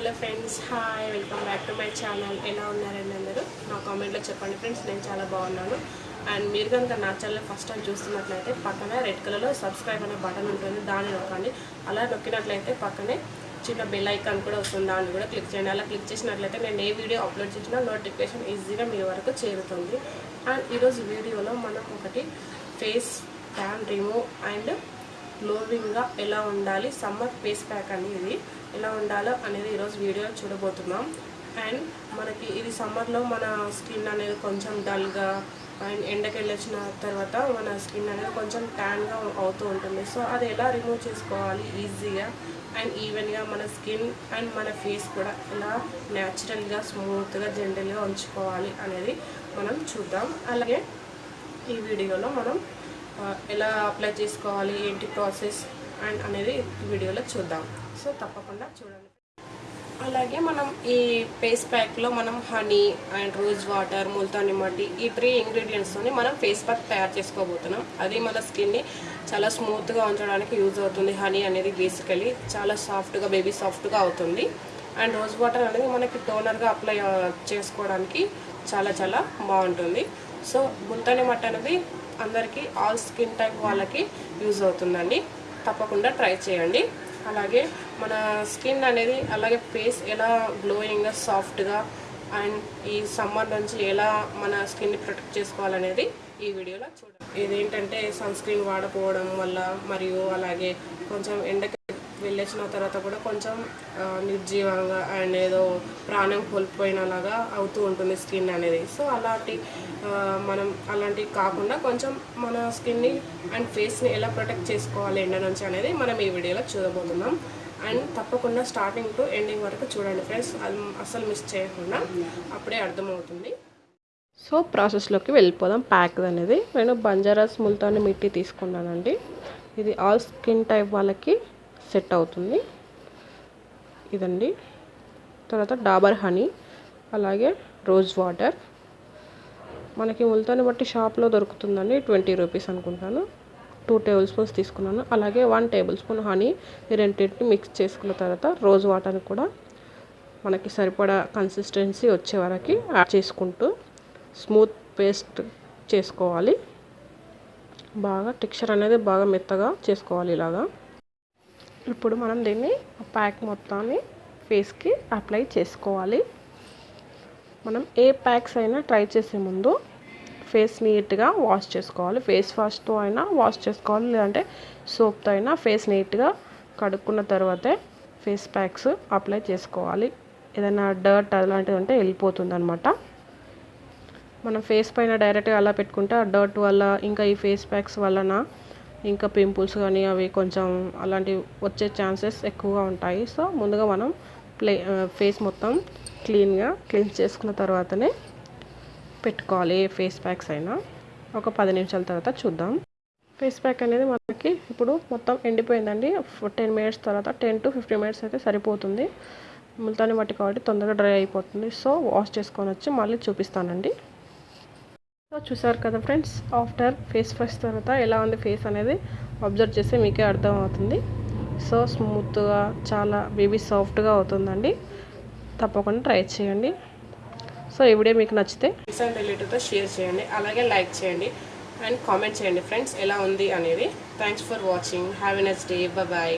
Hello friends hi welcome back to my channel. ఎలా ఉన్నారండి అందరూ? నా కామెంట్లో చెప్పండి ఫ్రెండ్స్ నేను చాలా బాగున్నాను. అండ్ మీరు కనుక నా ఛానల్ ఫస్ట్ టైం చూస్తున్నట్లయితే పక్కన రెడ్ కలర్లో సబ్స్క్రైబ్ అనే బటన్ ఉంటుంది దాన్ని నొక్కండి. అలా నొక్కినట్లయితే పక్కనే చిన్న బెల్ ఐకాన్ కూడా వస్తుంది దాన్ని కూడా క్లిక్ చేయండి. అలా క్లిక్ చేసినట్లయితే నేను ఏ వీడియో అప్లోడ్ చేసినా నోటిఫికేషన్ ఈజీగా మీ వరకు చేరుతుంది. అండ్ ఈరోజు వీడియోలో మనం ఒకటి ఫేస్ ట్యాన్ రిమూవ్ అండ్ గ్లోవింగ్గా ఎలా ఉండాలి సమ్మర్ ఫేస్ ప్యాక్ అనేది ఎలా ఉండాలో అనేది ఈరోజు వీడియో చూడబోతున్నాం. అండ్ మనకి ఇది సమ్మర్లో మన స్కిన్ అనేది కొంచెం డల్గా అండ్ ఎండకి వెళ్ళొచ్చిన తర్వాత మన స్కిన్ అనేది కొంచెం ట్యాన్గా అవుతూ ఉంటుంది. సో అది ఎలా రిమూవ్ చేసుకోవాలి ఈజీగా అండ్ ఈవెన్గా మన స్కిన్ అండ్ మన ఫేస్ కూడా ఎలా న్యాచురల్గా స్మూత్గా జెంటల్గా ఉంచుకోవాలి అనేది మనం చూద్దాం. అలాగే ఈ వీడియోలో మనం ఎలా అప్లై చేసుకోవాలి ఏంటి ప్రాసెస్ అండ్ అనేది వీడియోలో చూద్దాం. సో తప్పకుండా చూడండి. అలాగే మనం ఈ ఫేస్ ప్యాక్లో మనం honey and rose water Multani mitti ఈ త్రీ ఇంగ్రీడియంట్స్తోని మనం ఫేస్ ప్యాక్ తయారు చేసుకోబోతున్నాం. అది మన స్కిన్ని చాలా స్మూత్గా ఉంచడానికి యూజ్ అవుతుంది. హనీ అనేది బేసికలీ చాలా సాఫ్ట్గా బేబీ సాఫ్ట్గా అవుతుంది. అండ్ రోజ్ వాటర్ అనేది మనకి టోనర్గా అప్లై చేసుకోవడానికి చాలా చాలా బాగుంటుంది. సో ముల్తాని మట్టి అనేది అందరికీ ఆల్ స్కిన్ టైప్ వాళ్ళకి యూజ్ అవుతుందండి. తప్పకుండా ట్రై చేయండి. అలాగే మన స్కిన్ అనేది అలాగే ఫేస్ ఎలా గ్లోయింగ్గా సాఫ్ట్గా అండ్ ఈ సమ్మర్ నుంచి ఎలా మన స్కిన్ని ప్రొటెక్ట్ చేసుకోవాలనేది ఈ వీడియోలో చూడండి ఇదేంటంటే సన్ స్క్రీన్ వాడకపోవడం వల్ల మరియు అలాగే కొంచెం ఎండకి వెళ్ళేసిన తర్వాత కూడా కొంచెం నిర్జీవంగా అండ్ ఏదో ప్రాణం కోల్పోయినలాగా అవుతూ ఉంటుంది స్కిన్ అనేది. సో అలాంటి మనం అలాంటివి కాకుండా కొంచెం మన స్కిన్ని అండ్ ఫేస్ని ఎలా ప్రొటెక్ట్ చేసుకోవాలి ఎండ నుంచి అనేది మనం ఈ వీడియోలో చూడబోతున్నాం. అండ్ తప్పకుండా స్టార్టింగ్ టు ఎండింగ్ వరకు చూడండి ఫ్రెండ్స్. అసలు అస్సలు మిస్ చేయకుండా అప్పుడే అర్థమవుతుంది. సో ప్రాసెస్లోకి వెళ్ళిపోదాం ప్యాక్ అనేది. నేను బంజారాస్ ముల్తాన్ని మిట్టి తీసుకున్నానండి. ఇది ఆల్ స్కిన్ టైప్ వాళ్ళకి సెట్ అవుతుంది. ఇదండి. తర్వాత డాబర్ హనీ అలాగే రోజ్ వాటర్. మనకి ముల్తాన్ని బట్టి షాప్లో దొరుకుతుందండి. ట్వంటీ రూపీస్ అనుకుంటాను. టూ టేబుల్ స్పూన్స్ తీసుకున్నాను. అలాగే వన్ టేబుల్ స్పూన్ హనీ ఈ రెండింటిని మిక్స్ చేసుకున్న తర్వాత రోజ్ వాటర్ని కూడా మనకి సరిపడా కన్సిస్టెన్సీ వచ్చే వరకు యాడ్ చేసుకుంటూ స్మూత్ పేస్ట్ చేసుకోవాలి. బాగా టెక్స్చర్ అనేది బాగా మెత్తగా చేసుకోవాలి ఇలాగా. ఇప్పుడు మనం దీన్ని ప్యాక్ మొత్తాన్ని ఫేస్కి అప్లై చేసుకోవాలి. మనం ఏ ప్యాక్స్ అయినా ట్రై చేసే ముందు ఫేస్ నీట్గా వాష్ చేసుకోవాలి. ఫేస్ వాష్తో అయినా వాష్ చేసుకోవాలి. లేదంటే సోప్తో అయినా ఫేస్ నీట్గా కడుక్కున్న తర్వాతే ఫేస్ ప్యాక్స్ అప్లై చేసుకోవాలి. ఏదైనా డర్ట్ అలాంటిది ఉంటే వెళ్ళిపోతుంది అనమాట మనం ఫేస్ పైన డైరెక్ట్గా అలా పెట్టుకుంటే ఆ డర్ట్ వల్ల ఇంకా ఈ ఫేస్ ప్యాక్స్ వలన ఇంకా పింపుల్స్ కానీ అవి కొంచెం అలాంటివి వచ్చే ఛాన్సెస్ ఎక్కువగా ఉంటాయి. సో ముందుగా మనం ప్లే ఫేస్ మొత్తం క్లీన్గా క్లీన్ చేసుకున్న తర్వాతనే పెట్టుకోవాలి ఏ ఫేస్ ప్యాక్స్ అయినా. ఒక పది నిమిషాల తర్వాత చూద్దాం. ఫేస్ ప్యాక్ అనేది మనకి ఇప్పుడు మొత్తం ఎండిపోయిందండి. టెన్ మినిట్స్ తర్వాత టెన్ టు ఫిఫ్టీన్ మినిట్స్ అయితే సరిపోతుంది. ముల్తాని మట్టి కాబట్టి తొందరగా డ్రై అయిపోతుంది. సో వాష్ చేసుకొని వచ్చి మళ్ళీ చూపిస్తానండి. సో చూసారు కదా ఫ్రెండ్స్ ఆఫ్టర్ ఫేస్ వాష్ తర్వాత ఎలా ఉంది ఫేస్ అనేది అబ్జర్వ్ చేస్తే మీకే అర్థమవుతుంది. సో స్మూత్గా చాలా బేబీ సాఫ్ట్గా అవుతుందండి. తప్పకుండా ట్రై చేయండి. సో ఈ వీడియో మీకు నచ్చితే ఫ్రెండ్స్ అండ్ రిలేటివ్తో షేర్ చేయండి అలాగే లైక్ చేయండి అండ్ కామెంట్ చేయండి ఫ్రెండ్స్ ఎలా ఉంది అనేది. Thanks for watching. Have a next day bye